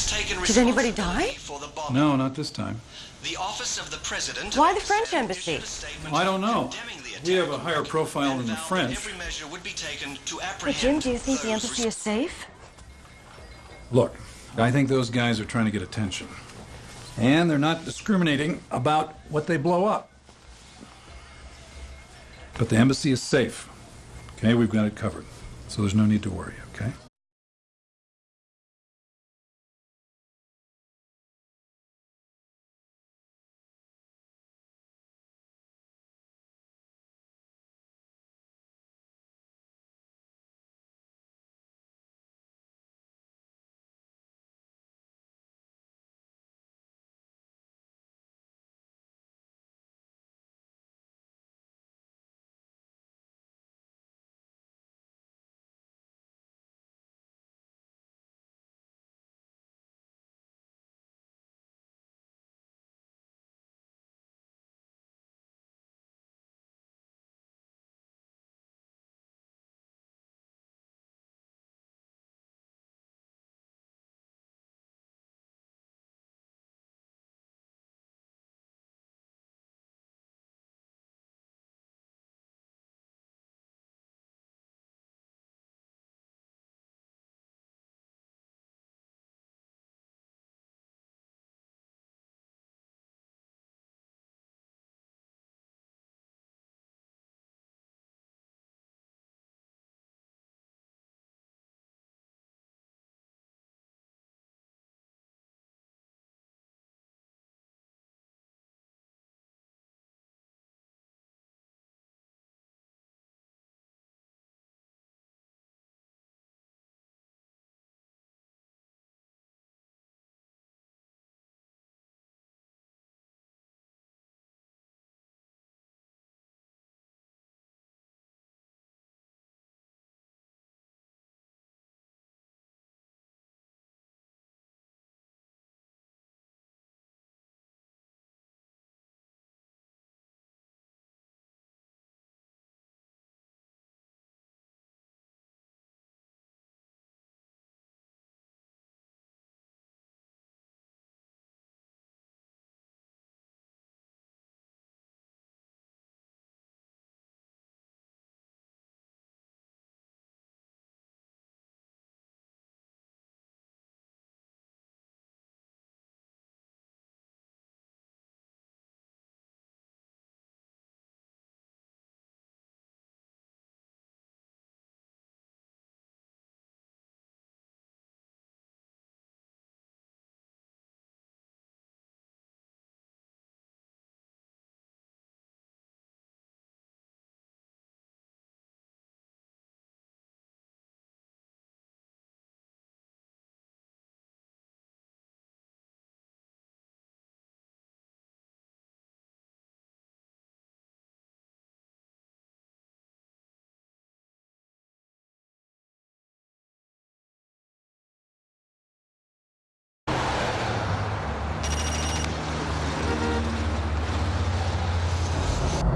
has taken Did anybody die? for the. No, not this time. The office of the president. Why the French embassy? statement I don't know. We have a higher profile and than the French. Every would be taken to But Jim, do you think the embassy is safe? Look, I think those guys are trying to get attention. And they're not discriminating about what they blow up. But the embassy is safe. Okay, we've got it covered. So there's no need to worry,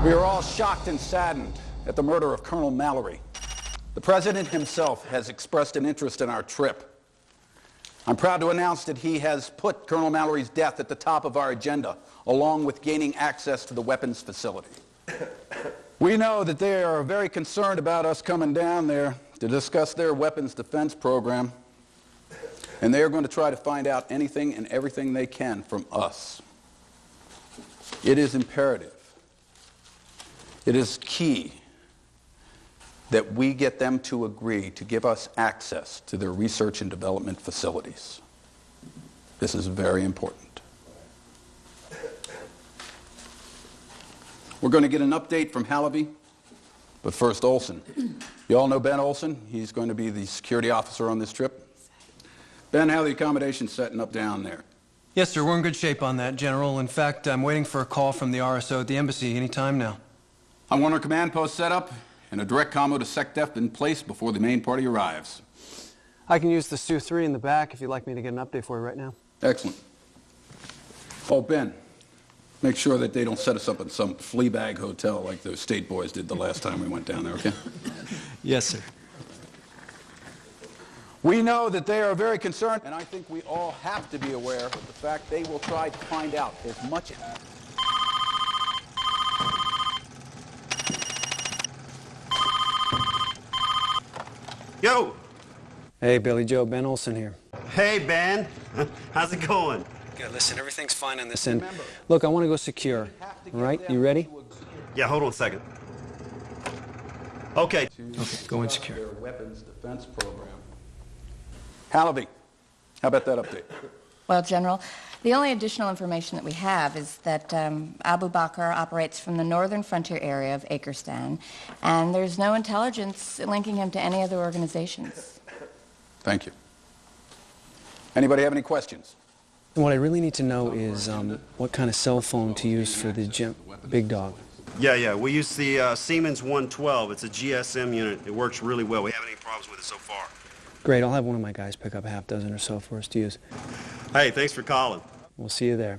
We are all shocked and saddened at the murder of Colonel Mallory. The President himself has expressed an interest in our trip. I'm proud to announce that he has put Colonel Mallory's death at the top of our agenda, along with gaining access to the weapons facility. We know that they are very concerned about us coming down there to discuss their weapons defense program, and they are going to try to find out anything and everything they can from us. It is imperative it is key that we get them to agree to give us access to their research and development facilities. This is very important. We're going to get an update from Hallaby, but first Olson. You all know Ben Olson. He's going to be the security officer on this trip. Ben, how are the accommodations setting up down there? Yes, sir. We're in good shape on that, General. In fact, I'm waiting for a call from the RSO at the embassy any time now. I want our command post set up and a direct combo to SecDef in place before the main party arrives. I can use the STU-III in the back if you'd like me to get an update for you right now. Excellent. Oh, Ben, make sure that they don't set us up in some flea bag hotel like those state boys did the last time we went down there, okay? Yes, sir. We know that they are very concerned, and I think we all have to be aware of the fact they will try to find out as much. Yo! Hey, Billy Joe, Ben Olson here. Hey, Ben. How's it going? Good, listen, everything's fine on this end. Look, I want to go secure. All right, you ready? Yeah, hold on a second. Okay. Okay, go in secure. Their weapons defense program. Hallaby, how about that update? Well, General, the only additional information that we have is that um, Abu Bakr operates from the northern frontier area of Akristan, and there's no intelligence linking him to any other organizations. Thank you. Anybody have any questions? What I really need to know is um, what kind of cell phone to use for the gym, big dog. Yeah, yeah. We use the uh, Siemens 112. It's a GSM unit. It works really well. We haven't any problems with it so far. Great, I'll have one of my guys pick up a half dozen or so for us to use. Hey, thanks for calling. We'll see you there.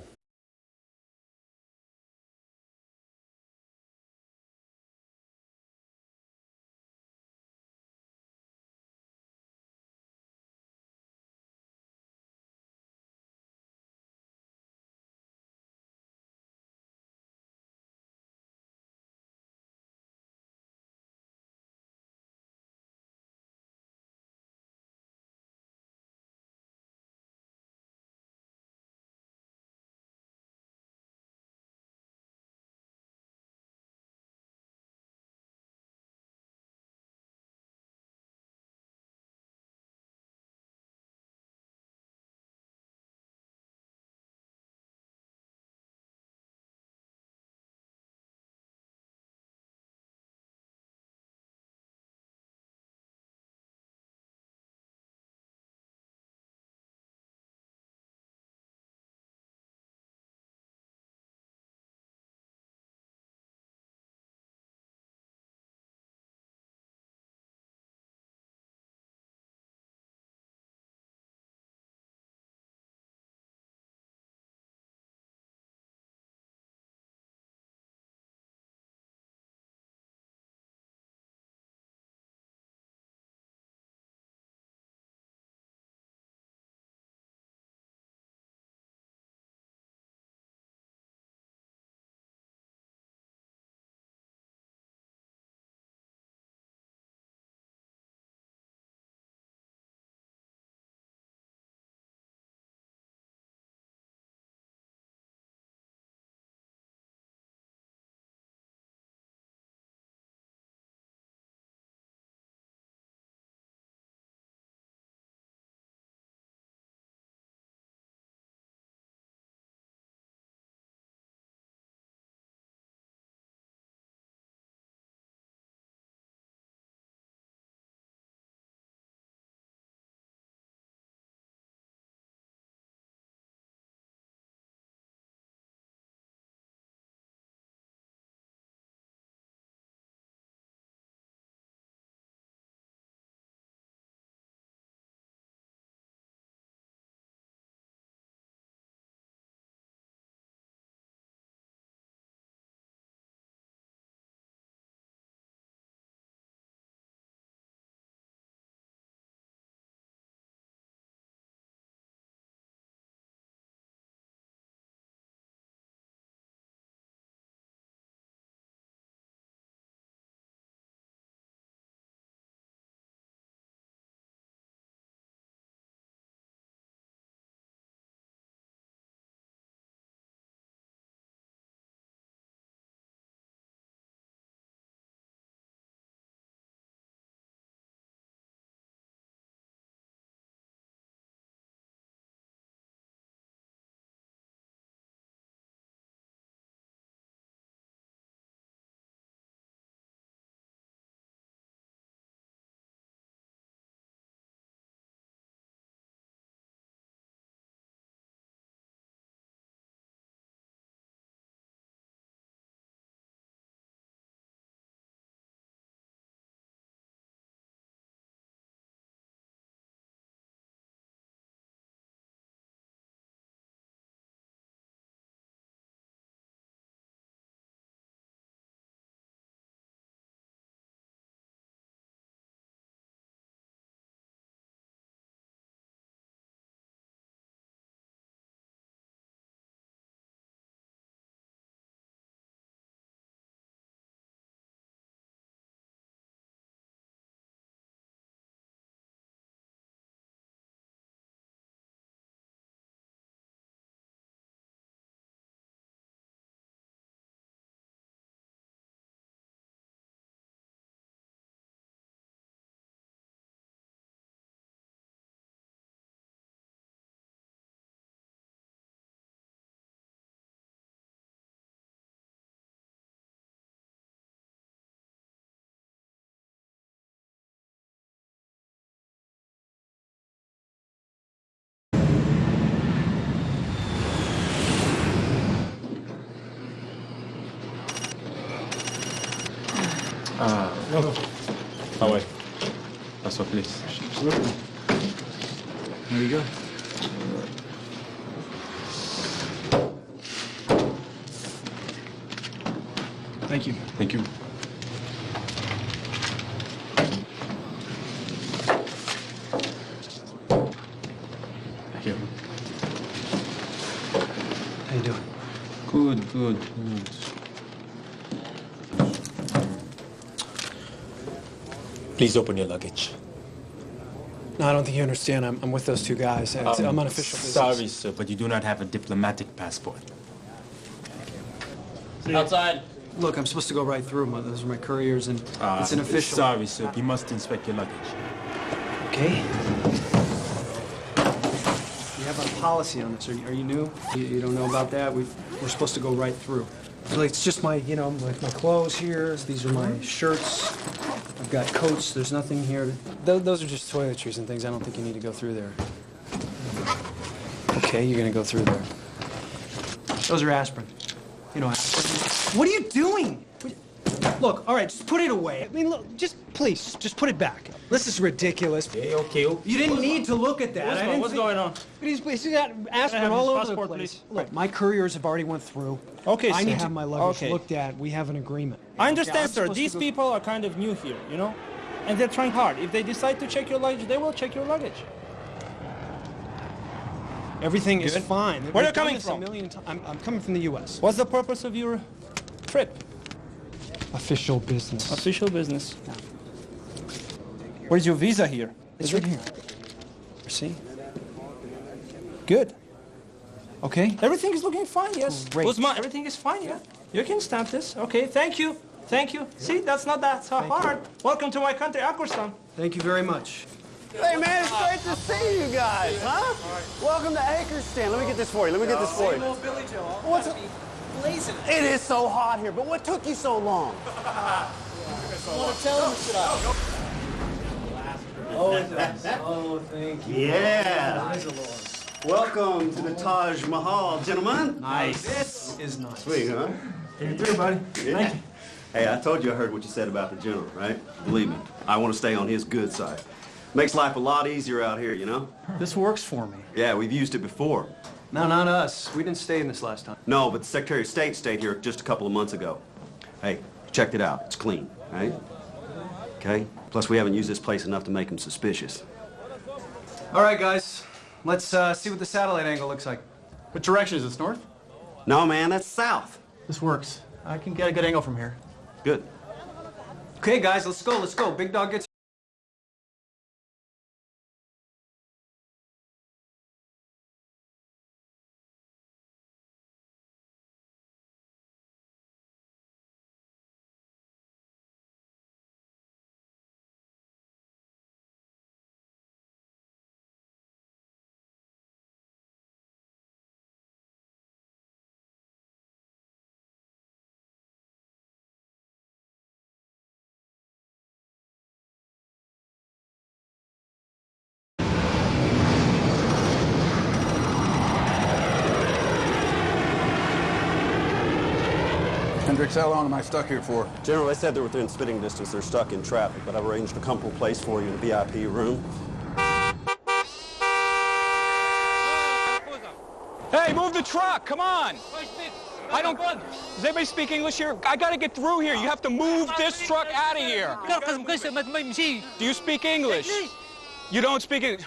Away. That's what, please. There you go. Thank you. Thank you. Thank you. How you doing? Good, good, good. Please open your luggage. No, I don't think you understand. I'm, I'm with those two guys. It's, Um, I'm on official business. Sorry, sir, but you do not have a diplomatic passport. Outside. Look, I'm supposed to go right through. My, those are my couriers, and Uh, it's an official. Sorry, sir. You must inspect your luggage. Okay. You have a policy on this. Are you, are you new? You, you don't know about that? we we're supposed to go right through. It's just my, you know, like my clothes here. These are my shirts. Got coats. There's nothing here. Th those are just toiletries and things. I don't think you need to go through there. Okay, you're gonna go through there. Those are aspirin. You know aspirin. What are you doing? Look, all right, just put it away. I mean, look, just please, just put it back. This is ridiculous. Okay, okay. You didn't need to look at that. What's going- what's going on? But he's, he's got aspirin all over passport, the place. please? Look, my couriers have already went through. Okay, I sir. need to have my luggage Okay. looked at. We have an agreement. I understand, sir. These people are kind of new here, you know? And they're trying hard. If they decide to check your luggage, they will check your luggage. Everything is fine. Where We've you coming from? A million ti- I'm, I'm coming from the U.S. What's the purpose of your trip? Official business. Official business. Where's your visa here? It's Is right it- here. See? Good. Okay. Everything is looking fine, yes. Great. Uzma, everything is fine, yeah. You can stamp this. Okay, thank you. Thank you. See, that's not that so hard. Welcome to my country, Akurstan. Thank you very much. Hey, man, it's great to see you guys, huh? Welcome to Acrestan. Let me get this for you. Let me get this for you. What's it? It is so hot here, but what took you so long? Oh, thank you. Yeah. Welcome to the Taj Mahal, gentlemen. Nice. This is nice. Sweet, huh? Take it through, buddy. Yeah. Hey, I told you I heard what you said about the general, right? Believe me, I want to stay on his good side. Makes life a lot easier out here, you know? This works for me. Yeah, we've used it before. No, not us. We didn't stay in this last time. No, but the Secretary of State stayed here just a couple of months ago. Hey, checked it out. It's clean, right? Okay? Plus, we haven't used this place enough to make them suspicious. All right, guys. Let's uh, see what the satellite angle looks like. What direction is this, north? No, man, that's south. This works. I can get a good angle from here. Good. Okay, guys, let's go. Let's go. Big dog gets. Hendricks, how long am I stuck here for? General, they said they're within spitting distance. They're stuck in traffic, but I've arranged a comfortable place for you in a VIP room. Hey, move the truck! Come on! I don't. Does anybody speak English here? I gotta get through here. You have to move this truck out of here. Do you speak English? You don't speak English.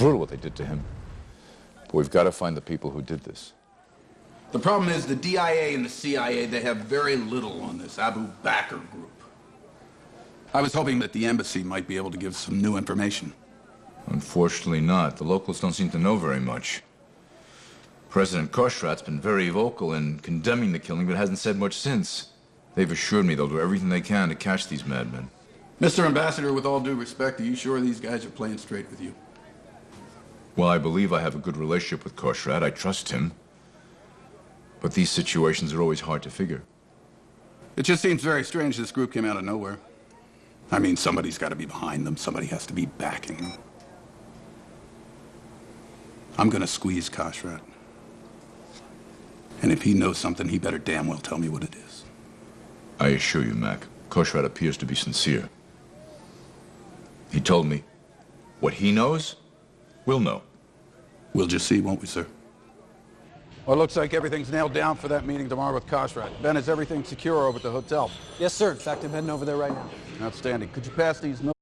Brutal what they did to him. But we've got to find the people who did this. The problem is the DIA and the CIA, they have very little on this Abu Bakr group. I was hoping that the embassy might be able to give some new information. Unfortunately not. The locals don't seem to know very much. President Koshrat's been very vocal in condemning the killing, but hasn't said much since. They've assured me they'll do everything they can to catch these madmen. Mr. Ambassador, with all due respect, are you sure these guys are playing straight with you? Well, I believe I have a good relationship with Koshrat. I trust him. But these situations are always hard to figure. It just seems very strange this group came out of nowhere. I mean, somebody's got to be behind them. Somebody has to be backing them. I'm gonna squeeze Koshrat. And if he knows something, he better damn well tell me what it is. I assure you, Mac, Koshrat appears to be sincere. He told me what he knows, we'll know. We'll just see, won't we, sir? Well, it looks like everything's nailed down for that meeting tomorrow with Koshrat. Ben, is everything secure over at the hotel? Yes, sir. In fact, I'm heading over there right now. Outstanding. Could you pass these notes?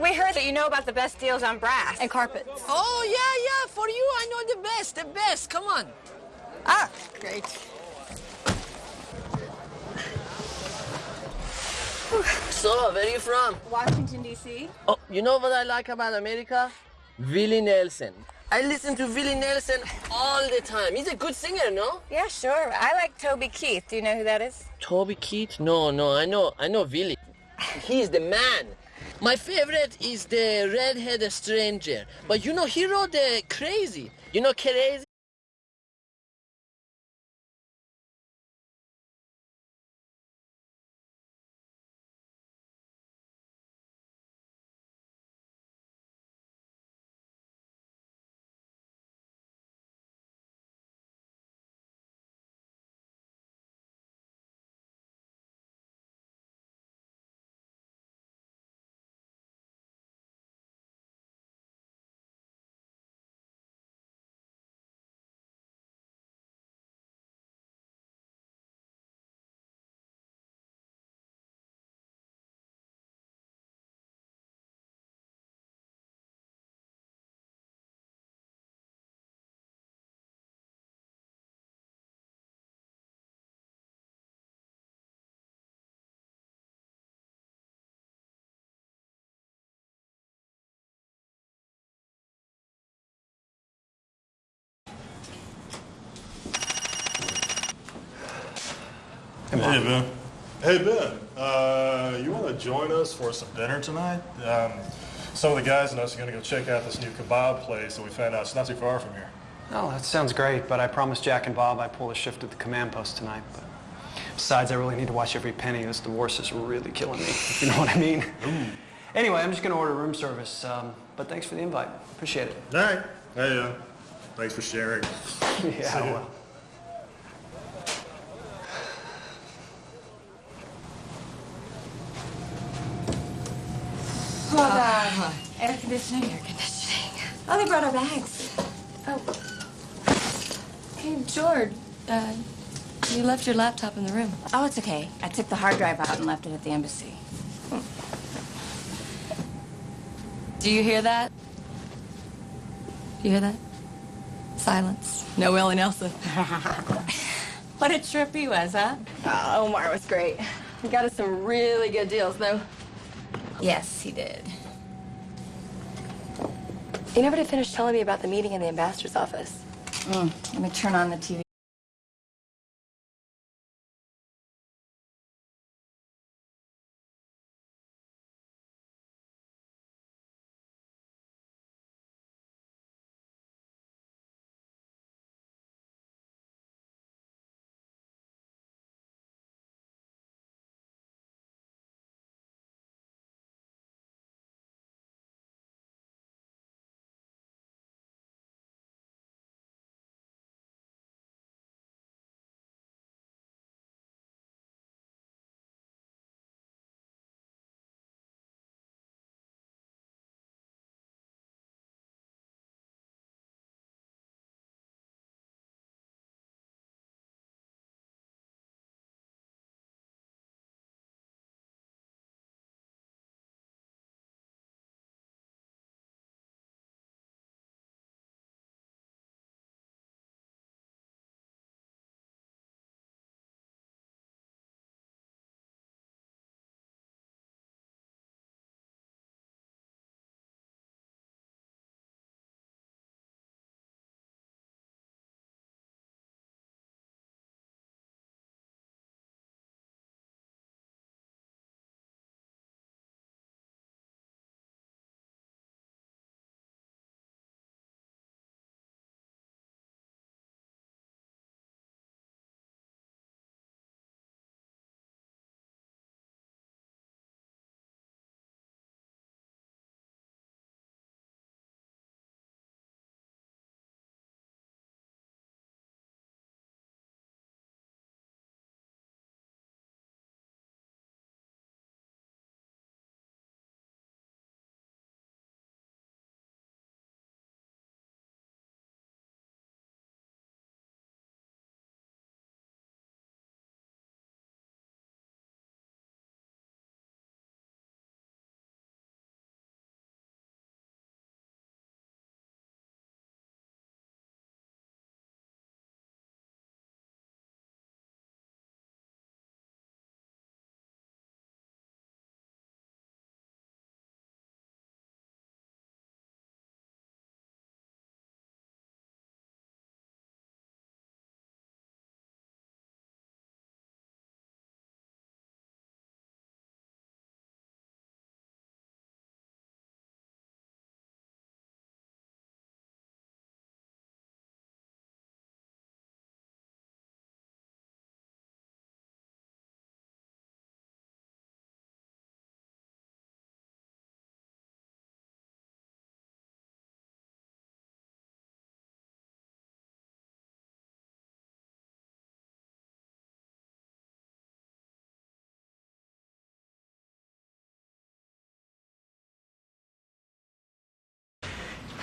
We heard that you know about the best deals on brass. And carpets. Oh, yeah, yeah. For you, I know the best, the best. Come on. Ah, great. So, where are you from? Washington, D.C. Oh, you know what I like about America? Willie Nelson. I listen to Willie Nelson all the time. He's a good singer, no? Yeah, sure. I like Toby Keith. Do you know who that is? Toby Keith? No, no, I know, I know Willie. He's the man. My favorite is the redhead stranger. But you know, he wrote the crazy. You know, crazy. Hey, Ben. Hey, Ben. Uh, you want to join us for some dinner tonight? Um, some of the guys and us are going to go check out this new kebab place that we found out it's not too far from here. Oh, that sounds great, but I promised Jack and Bob I'd pull a shift at the command post tonight. But besides, I really need to watch every penny. This divorce is really killing me, if you know what I mean. Anyway, I'm just going to order room service. Um, but thanks for the invite. Appreciate it. All right. Hey, uh, thanks for sharing. Yeah, well. Hold on. Air conditioning, air conditioning. Oh, they brought our bags. Oh. Hey, George, uh, you left your laptop in the room. Oh, it's okay. I took the hard drive out and left it at the embassy. Do you hear that? Do you hear that? Silence. No Willie Nelson. What a trip he was, huh? Oh, Omar was great. He got us some really good deals, though. Yes, he did. You never did finish telling me about the meeting in the ambassador's office. Mm, let me turn on the TV.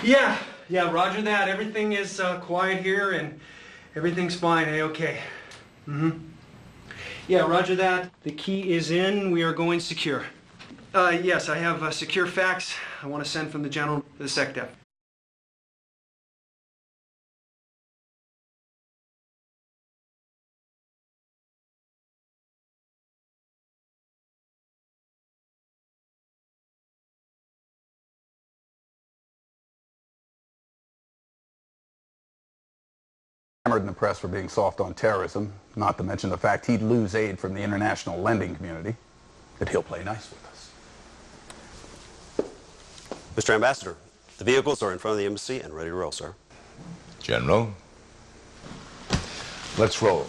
Yeah, yeah, roger that. Everything is uh, quiet here and everything's fine, A-okay. Mm-hmm. Yeah, roger that. The key is in. We are going secure. Uh, yes, I have a secure fax I want to send from the general to the SecDef. Hammered in the press for being soft on terrorism, not to mention the fact he'd lose aid from the international lending community, that he'll play nice with us. Mr. Ambassador, the vehicles are in front of the embassy and ready to roll, sir. General, let's roll.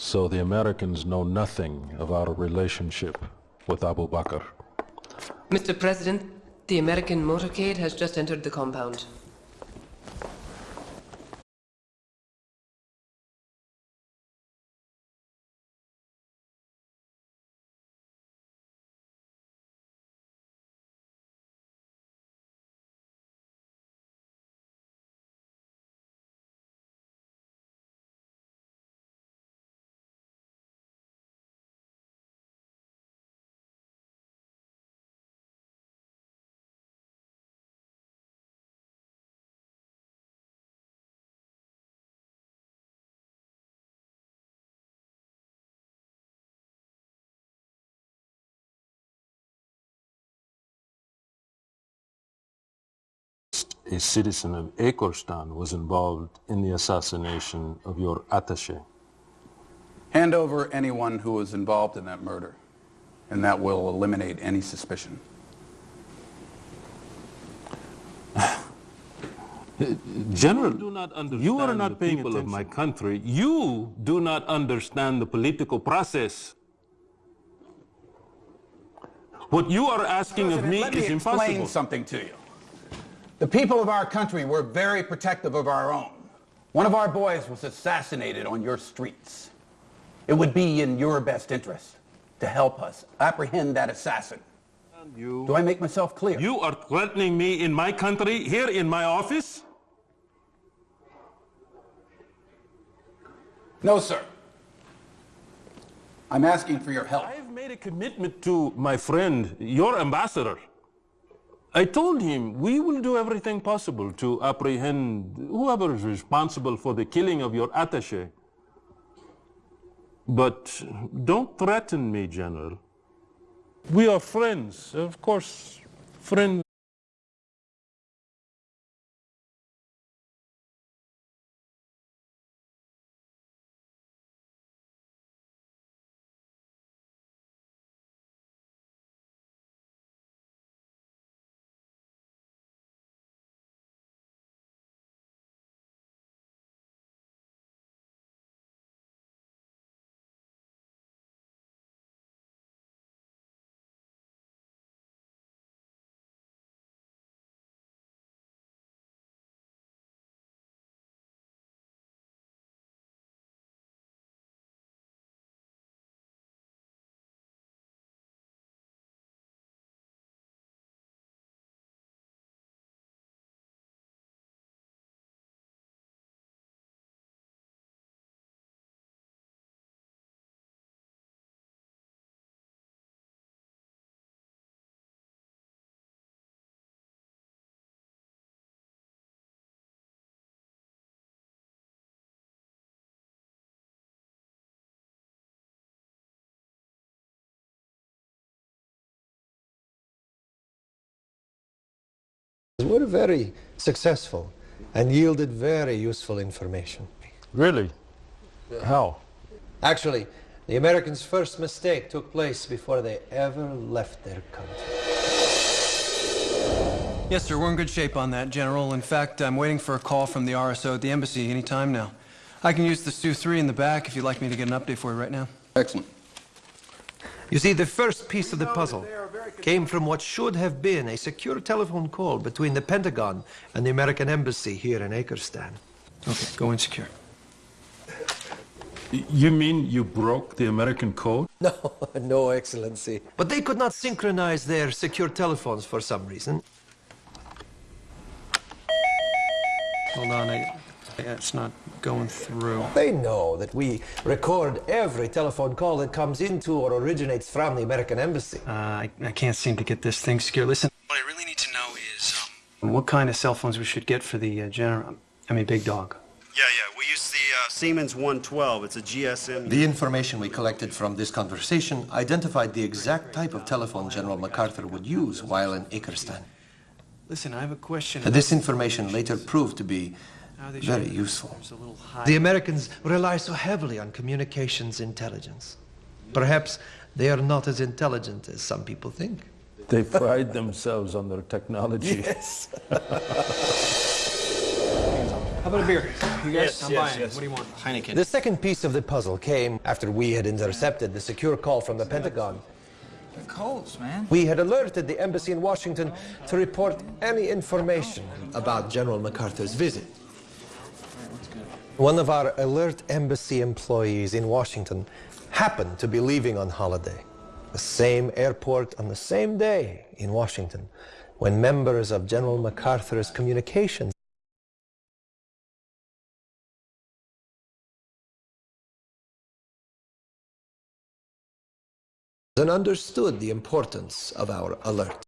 So the Americans know nothing of our relationship with Abu Bakr. Mr. President, the American motorcade has just entered the compound. A citizen of Akorstan was involved in the assassination of your attaché. Hand over anyone who was involved in that murder, and that will eliminate any suspicion. General, you, do not understand you are not paying people attention. of my country. You do not understand the political process. What you are asking President, of me let is me impossible. explain something to you. The people of our country were very protective of our own. One of our boys was assassinated on your streets. It would be in your best interest to help us apprehend that assassin. You, Do I make myself clear? You are threatening me in my country, here in my office? No, sir. I'm asking for your help. I've made a commitment to my friend, your ambassador. I told him we will do everything possible to apprehend whoever is responsible for the killing of your attaché. But don't threaten me, General. We are friends, of course, friends. Were very successful and yielded very useful information. Really? How? Actually, the Americans' first mistake took place before they ever left their country. Yes, sir, we're in good shape on that, General. In fact, I'm waiting for a call from the RSO at the embassy any time now. I can use the STU-III in the back if you'd like me to get an update for you right now. Excellent. You see, the first piece of the puzzle came from what should have been a secure telephone call between the Pentagon and the American Embassy here in Akerstan. Okay, go insecure. You mean you broke the American code? No, no, Excellency. But they could not synchronize their secure telephones for some reason. Hold on, I, it's not going through. They know that we record every telephone call that comes into or originates from the American Embassy. Uh, I, I can't seem to get this thing secure. Listen, what I really need to know is um, what kind of cell phones we should get for the uh, general. I mean, big dog. Yeah, yeah. We use the uh, Siemens 112. It's a GSM. The information we collected from this conversation identified the exact type of telephone General MacArthur would use while in Akerstan. Listen, I have a question. This information later proved to be very useful. The Americans rely so heavily on communications intelligence. Perhaps they are not as intelligent as some people think. They pride themselves on their technology. Yes. How about a beer? You guys? Yes, I'm yes, buying. yes. What do you want? Heineken. The second piece of the puzzle came after we had intercepted the secure call from the Pentagon. Colts, man. We had alerted the embassy in Washington to report any information about General MacArthur's visit. One of our alert embassy employees in Washington happened to be leaving on holiday. The same airport on the same day in Washington when members of General MacArthur's communications and understood the importance of our alert.